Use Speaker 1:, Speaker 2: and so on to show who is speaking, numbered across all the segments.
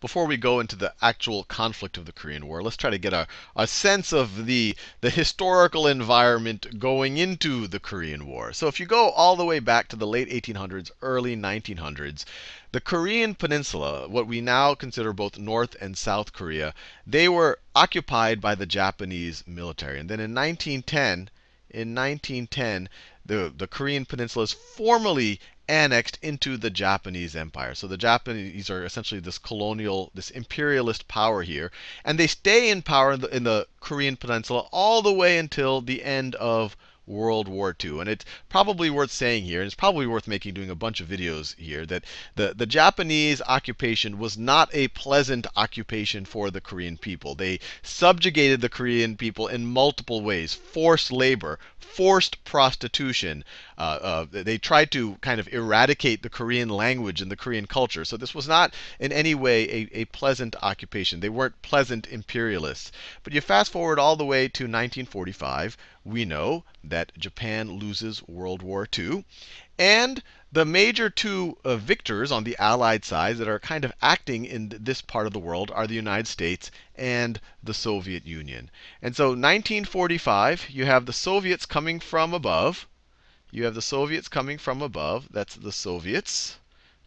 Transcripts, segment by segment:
Speaker 1: before we go into the actual conflict of the Korean War, let's try to get a, a sense of the, the historical environment going into the Korean War. So if you go all the way back to the late 1800s, early 1900s, the Korean Peninsula, what we now consider both North and South Korea, they were occupied by the Japanese military. And then in 1910, in 1910, the, the Korean Peninsula is formally annexed into the Japanese Empire. So the Japanese are essentially this colonial, this imperialist power here. And they stay in power in the, in the Korean Peninsula all the way until the end of World War II. And it's probably worth saying here, and it's probably worth making doing a bunch of videos here, that the, the Japanese occupation was not a pleasant occupation for the Korean people. They subjugated the Korean people in multiple ways forced labor, forced prostitution. Uh, uh, they tried to kind of eradicate the Korean language and the Korean culture. So this was not in any way a, a pleasant occupation. They weren't pleasant imperialists. But you fast forward all the way to 1945, we know that Japan loses World War II. And the major two uh, victors on the Allied side that are kind of acting in this part of the world are the United States and the Soviet Union. And so 1945, you have the Soviets coming from above. You have the Soviets coming from above. That's the Soviets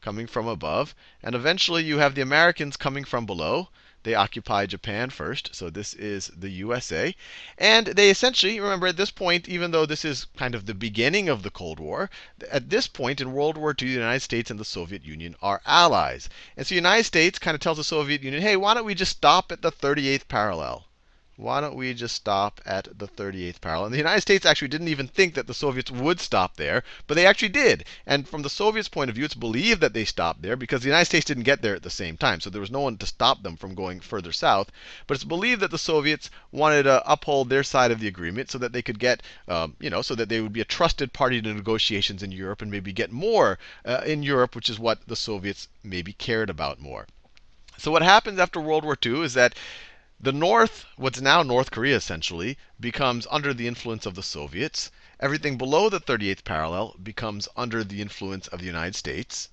Speaker 1: coming from above. And eventually you have the Americans coming from below. They occupy Japan first, so this is the USA. And they essentially, remember at this point, even though this is kind of the beginning of the Cold War, at this point in World War II, the United States and the Soviet Union are allies. And so the United States kind of tells the Soviet Union, hey, why don't we just stop at the 38th parallel? Why don't we just stop at the 38th parallel? And the United States actually didn't even think that the Soviets would stop there, but they actually did. And from the Soviets' point of view, it's believed that they stopped there because the United States didn't get there at the same time. So there was no one to stop them from going further south. But it's believed that the Soviets wanted to uphold their side of the agreement so that they could get, um, you know, so that they would be a trusted party to negotiations in Europe and maybe get more uh, in Europe, which is what the Soviets maybe cared about more. So what happens after World War II is that the North, what's now North Korea essentially, becomes under the influence of the Soviets. Everything below the 38th parallel becomes under the influence of the United States.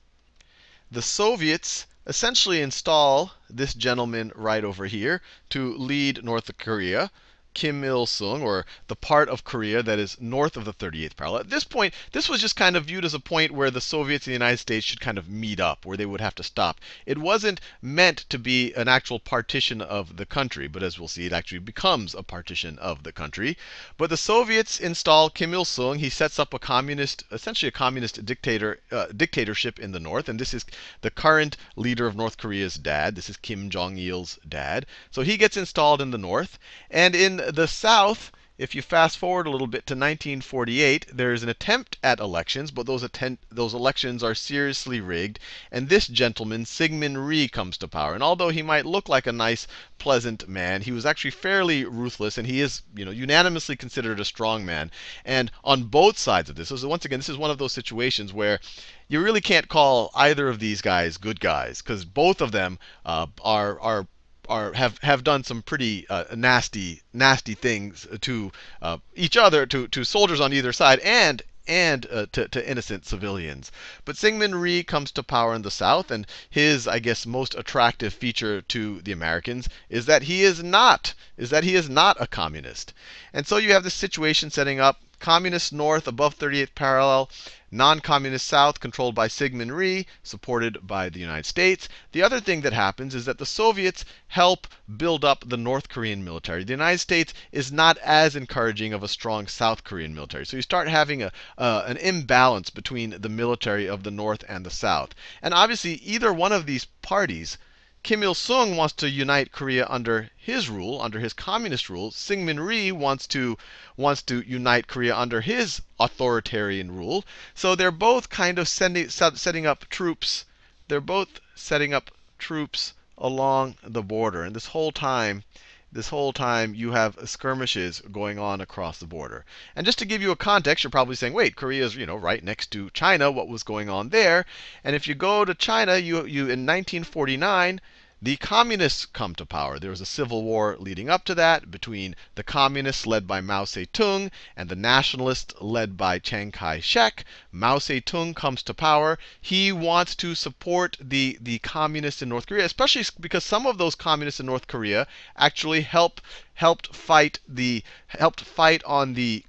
Speaker 1: The Soviets essentially install this gentleman right over here to lead North Korea. Kim Il sung, or the part of Korea that is north of the 38th parallel. At this point, this was just kind of viewed as a point where the Soviets and the United States should kind of meet up, where they would have to stop. It wasn't meant to be an actual partition of the country, but as we'll see, it actually becomes a partition of the country. But the Soviets install Kim Il sung. He sets up a communist, essentially a communist dictator, uh, dictatorship in the north. And this is the current leader of North Korea's dad. This is Kim Jong il's dad. So he gets installed in the north. And in the South, if you fast forward a little bit to 1948, there's an attempt at elections, but those, those elections are seriously rigged. And this gentleman, Syngman Rhee, comes to power. And although he might look like a nice, pleasant man, he was actually fairly ruthless, and he is, you know, unanimously considered a strong man. And on both sides of this, so once again, this is one of those situations where you really can't call either of these guys good guys, because both of them uh, are are are have have done some pretty uh, nasty nasty things to uh, each other, to to soldiers on either side, and and uh, to, to, innocent civilians. But Syngman Rhee comes to power in the South, and his, I guess, most attractive feature to the Americans is that he is not is that he is not a communist. And so you have this situation setting up communist North above 38th parallel, non-communist South controlled by Syngman Rhee, supported by the United States. The other thing that happens is that the Soviets help build up the North Korean military. The United States is not as encouraging of a strong South Korean military. So you start having a, uh, an imbalance between the military of the North and the South. And obviously, either one of these parties Kim Il sung wants to unite Korea under his rule, under his communist rule. Syngman Rhee wants to wants to unite Korea under his authoritarian rule. So they're both kind of sending, setting up troops. They're both setting up troops along the border. And this whole time, this whole time you have skirmishes going on across the border. And just to give you a context, you're probably saying, wait, Korea's you know right next to China. What was going on there? And if you go to China, you you in 1949, the communists come to power. There was a civil war leading up to that between the communists led by Mao Zedong and the nationalists led by Chiang Kai-shek. Mao Zedong comes to power. He wants to support the, the communists in North Korea, especially because some of those communists in North Korea actually help helped fight the helped fight on the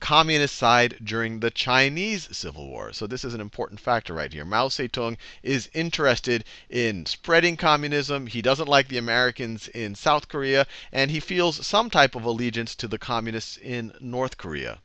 Speaker 1: communist side during the Chinese Civil War. So this is an important factor right here. Mao Zedong is interested in spreading communism. He doesn't like the Americans in South Korea, and he feels some type of allegiance to the communists in North Korea.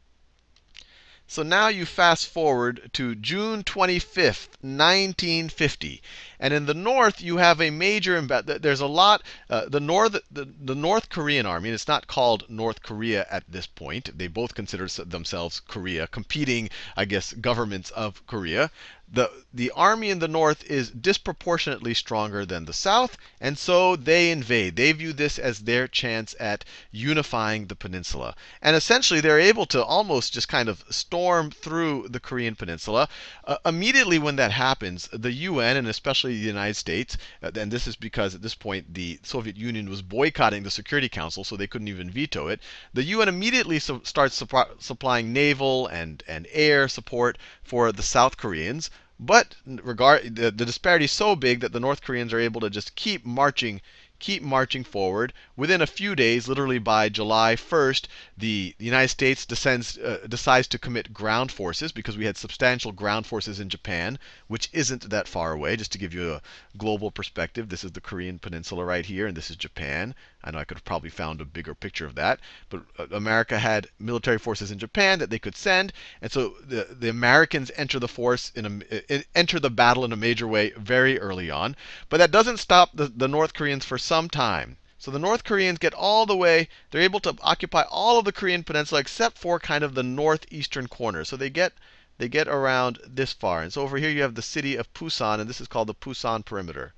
Speaker 1: So now you fast forward to June 25th, 1950. And in the north, you have a major, there's a lot, uh, the, north, the, the North Korean army, and it's not called North Korea at this point. They both consider themselves Korea, competing, I guess, governments of Korea the, the army in the north is disproportionately stronger than the south, and so they invade. They view this as their chance at unifying the peninsula. And essentially, they're able to almost just kind of storm through the Korean peninsula. Uh, immediately when that happens, the UN, and especially the United States, uh, and this is because at this point the Soviet Union was boycotting the Security Council, so they couldn't even veto it, the UN immediately su starts supplying naval and, and air support for the South Koreans. But regard the, the disparity is so big that the North Koreans are able to just keep marching keep marching forward. Within a few days, literally by July 1st, the United States descends, uh, decides to commit ground forces because we had substantial ground forces in Japan, which isn't that far away. Just to give you a global perspective, this is the Korean peninsula right here, and this is Japan. I know I could have probably found a bigger picture of that, but uh, America had military forces in Japan that they could send, and so the, the Americans enter the force in a, enter the battle in a major way very early on. But that doesn't stop the, the North Koreans for some time. So the North Koreans get all the way, they're able to occupy all of the Korean peninsula except for kind of the northeastern corner. So they get they get around this far. And so over here you have the city of Pusan, and this is called the Pusan perimeter.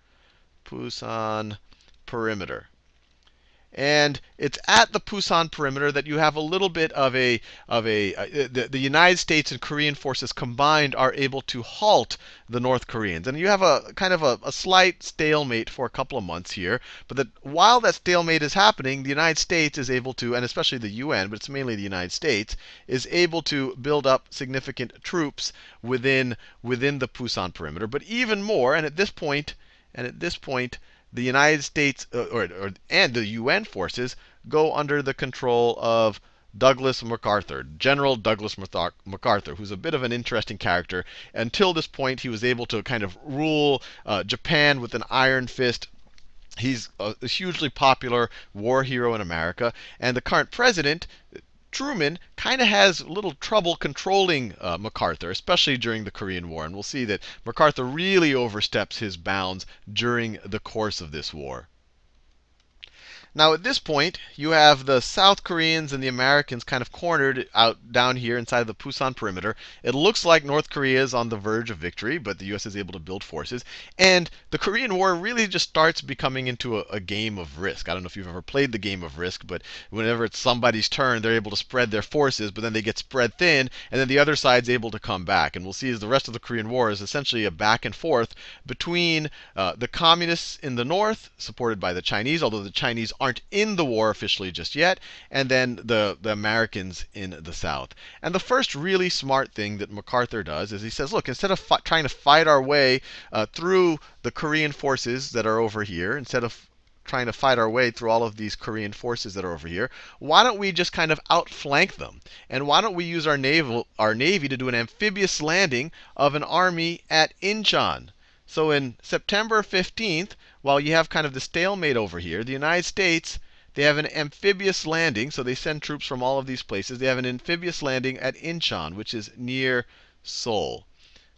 Speaker 1: Pusan perimeter. And it's at the Pusan perimeter that you have a little bit of a of a uh, the, the United States and Korean forces combined are able to halt the North Koreans. And you have a kind of a, a slight stalemate for a couple of months here. But that while that stalemate is happening, the United States is able to, and especially the UN, but it's mainly the United States, is able to build up significant troops within within the Pusan perimeter. But even more, and at this point, and at this point, the United States uh, or, or, and the UN forces go under the control of Douglas MacArthur, General Douglas MacArthur, who's a bit of an interesting character. Until this point, he was able to kind of rule uh, Japan with an iron fist. He's a, a hugely popular war hero in America. And the current president, Truman kind of has little trouble controlling uh, MacArthur, especially during the Korean War. And we'll see that MacArthur really oversteps his bounds during the course of this war. Now at this point, you have the South Koreans and the Americans kind of cornered out down here inside the Pusan perimeter. It looks like North Korea is on the verge of victory, but the US is able to build forces. And the Korean War really just starts becoming into a, a game of risk. I don't know if you've ever played the game of risk, but whenever it's somebody's turn, they're able to spread their forces, but then they get spread thin, and then the other side's able to come back. And we'll see as the rest of the Korean War is essentially a back and forth between uh, the communists in the north, supported by the Chinese, although the Chinese aren't in the war officially just yet, and then the, the Americans in the South. And the first really smart thing that MacArthur does is he says, look, instead of trying to fight our way uh, through the Korean forces that are over here, instead of trying to fight our way through all of these Korean forces that are over here, why don't we just kind of outflank them? And why don't we use our naval our navy to do an amphibious landing of an army at Incheon? So in September 15th, while you have kind of the stalemate over here, the United States they have an amphibious landing, so they send troops from all of these places. They have an amphibious landing at Incheon, which is near Seoul.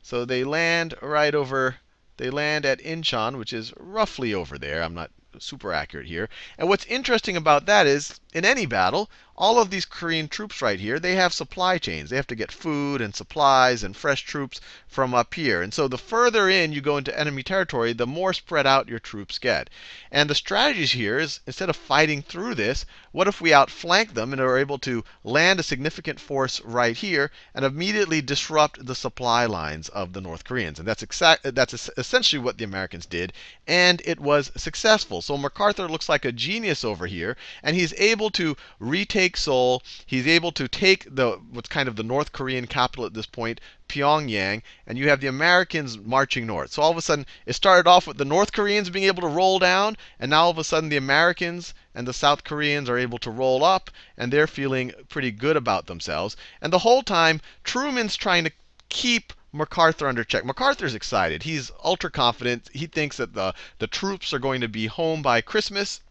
Speaker 1: So they land right over, they land at Incheon, which is roughly over there. I'm not super accurate here. And what's interesting about that is, in any battle, all of these Korean troops right here, they have supply chains. They have to get food and supplies and fresh troops from up here. And so the further in you go into enemy territory, the more spread out your troops get. And the strategies here is instead of fighting through this, what if we outflank them and are able to land a significant force right here and immediately disrupt the supply lines of the North Koreans? And that's exact that's essentially what the Americans did, and it was successful. So MacArthur looks like a genius over here, and he's able to retake Seoul. He's able to take the what's kind of the North Korean capital at this point, Pyongyang, and you have the Americans marching north. So all of a sudden, it started off with the North Koreans being able to roll down, and now all of a sudden the Americans and the South Koreans are able to roll up, and they're feeling pretty good about themselves. And the whole time, Truman's trying to keep MacArthur under check. MacArthur's excited. He's ultra confident. He thinks that the, the troops are going to be home by Christmas.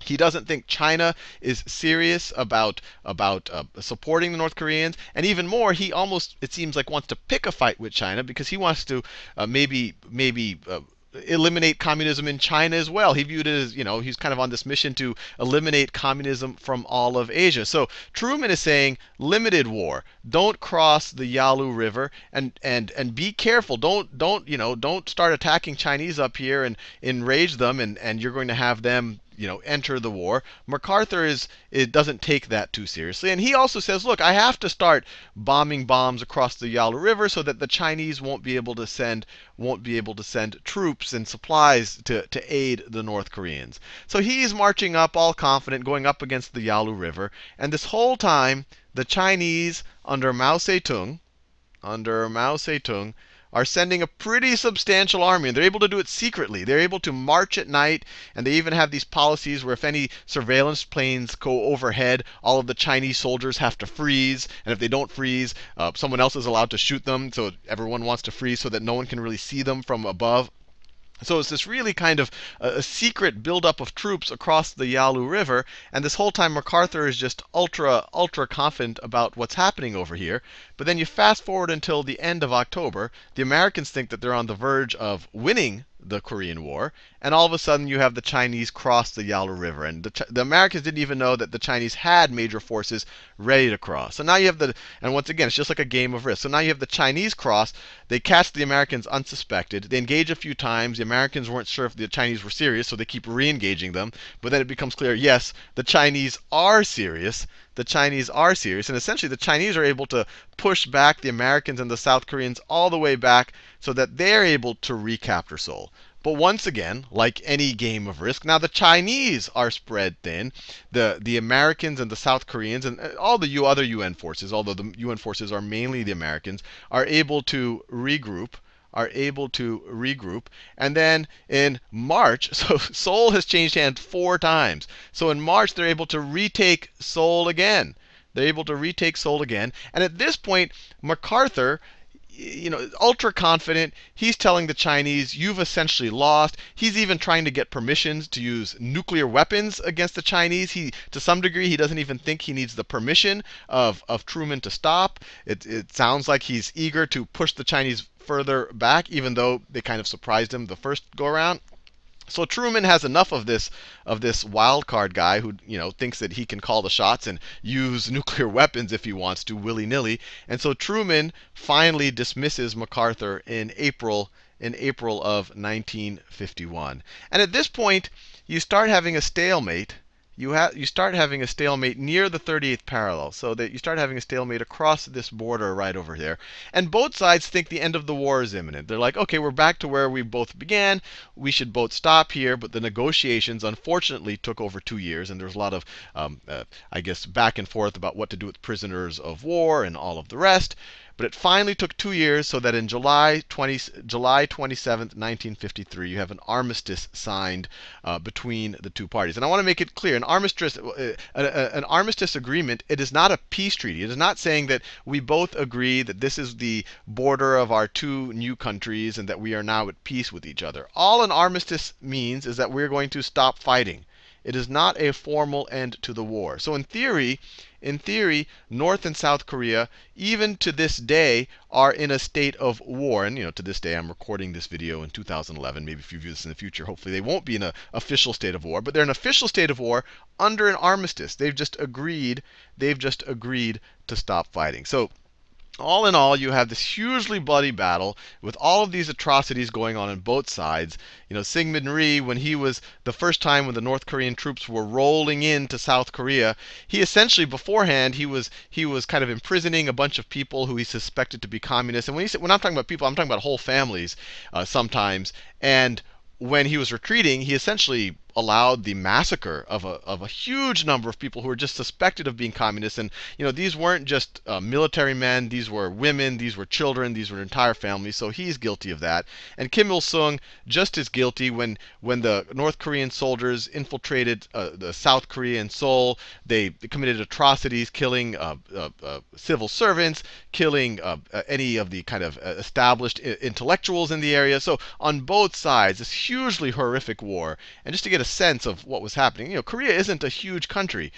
Speaker 1: He doesn't think China is serious about about uh, supporting the North Koreans, and even more, he almost it seems like wants to pick a fight with China because he wants to uh, maybe maybe uh, eliminate communism in China as well. He viewed it as, you know, he's kind of on this mission to eliminate communism from all of Asia. So Truman is saying limited war. Don't cross the Yalu River and and and be careful. Don't don't, you know, don't start attacking Chinese up here and enrage them and and you're going to have them you know, enter the war. MacArthur is it doesn't take that too seriously, and he also says, look, I have to start bombing bombs across the Yalu River so that the Chinese won't be able to send won't be able to send troops and supplies to to aid the North Koreans. So he's marching up, all confident, going up against the Yalu River, and this whole time the Chinese under Mao Zedong, under Mao Zedong, are sending a pretty substantial army, and they're able to do it secretly. They're able to march at night, and they even have these policies where if any surveillance planes go overhead, all of the Chinese soldiers have to freeze, and if they don't freeze, uh, someone else is allowed to shoot them. So everyone wants to freeze so that no one can really see them from above. So it's this really kind of a, secret buildup of troops across the Yalu River, and this whole time MacArthur is just ultra, ultra confident about what's happening over here. But then you fast forward until the end of October, the Americans think that they're on the verge of winning the Korean War, and all of a sudden you have the Chinese cross the Yalu River. And the, the, Americans didn't even know that the Chinese had major forces ready to cross. So now you have the, and once again, it's just like a game of risk. So now you have the Chinese cross. They catch the Americans unsuspected. They engage a few times. The Americans weren't sure if the Chinese were serious, so they keep re engaging them. But then it becomes clear yes, the Chinese are serious the Chinese are serious. And essentially, the Chinese are able to push back the Americans and the South Koreans all the way back so that they're able to recapture Seoul. But once again, like any game of risk, now the Chinese are spread thin. The, the Americans and the South Koreans and uh, all the other UN forces, although the UN forces are mainly the Americans, are able to regroup are able to regroup. And then in March, so Seoul has changed hands four times. So in March, they're able to retake Seoul again. They're able to retake Seoul again. And at this point, MacArthur you know, ultra confident. He's telling the Chinese, you've essentially lost. He's even trying to get permissions to use nuclear weapons against the Chinese. He, to some degree, he doesn't even think he needs the permission of, of Truman to stop. It, it sounds like he's eager to push the Chinese further back, even though they kind of surprised him the first go around. So Truman has enough of this of this wild card guy who you know thinks that he can call the shots and use nuclear weapons if he wants to willy nilly. And so Truman finally dismisses MacArthur in April in April of 1951. And at this point, you start having a stalemate you have you start having a stalemate near the 38th parallel, so that you start having a stalemate across this border right over there. And both sides think the end of the war is imminent. They're like, okay, we're back to where we both began. We should both stop here. But the negotiations, unfortunately, took over two years, and there's a lot of, um, uh, I guess, back and forth about what to do with prisoners of war and all of the rest. But it finally took two years, so that in July 20, July 27, 1953, you have an armistice signed uh, between the two parties. And I want to make it clear: an armistice, uh, an armistice agreement, it is not a peace treaty. It is not saying that we both agree that this is the border of our two new countries and that we are now at peace with each other. All an armistice means is that we're going to stop fighting. It is not a formal end to the war. So in theory, in theory, North and South Korea, even to this day, are in a state of war. And you know, to this day, I'm recording this video in 2011. Maybe if you view this in the future, hopefully they won't be in an official state of war. But they're in an official state of war under an armistice. They've just agreed. They've just agreed to stop fighting. So all in all, you have this hugely bloody battle with all of these atrocities going on on both sides. You know, Syngman Rhee, when he was the first time when the North Korean troops were rolling into South Korea, he essentially beforehand he was he was kind of imprisoning a bunch of people who he suspected to be communists. And when he said, when I'm talking about people, I'm talking about whole families uh, sometimes. And when he was retreating, he essentially allowed the massacre of a, of a huge number of people who were just suspected of being communists. And you know, these weren't just uh, military men; these were women, these were children, these were entire families. So he's guilty of that. And Kim Il Sung just as guilty when when the North Korean soldiers infiltrated uh, the South Korea and Seoul. They committed atrocities, killing uh, uh, uh civil servants, killing uh, any of the kind of established intellectuals in the area. So on both sides, this hugely horrific war. And just to get a sense of what was happening. You know, Korea isn't a huge country,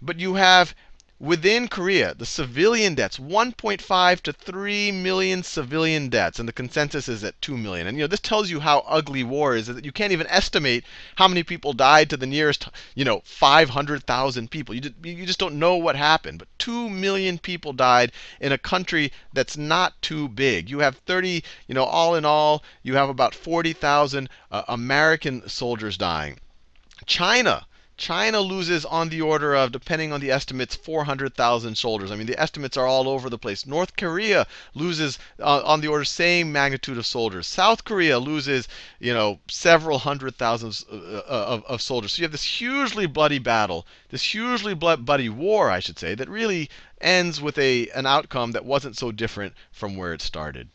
Speaker 1: but you have within Korea the civilian deaths 1.5 to 3 million civilian deaths, and the consensus is at 2 million. And you know, this tells you how ugly war is that you can't even estimate how many people died to the nearest, you know, 500,000 people. You just, you just don't know what happened. But 2 million people died in a country that's not too big. You have 30, you know, all in all, you have about 40,000 uh, American soldiers dying. China. China loses on the order of, depending on the estimates, 400,000 soldiers. I mean, the estimates are all over the place. North Korea loses uh, on the order same magnitude of soldiers. South Korea loses, you know, several hundred thousands uh, uh, of, of soldiers. So you have this hugely bloody battle, this hugely bloody war, I should say, that really ends with a an outcome that wasn't so different from where it started.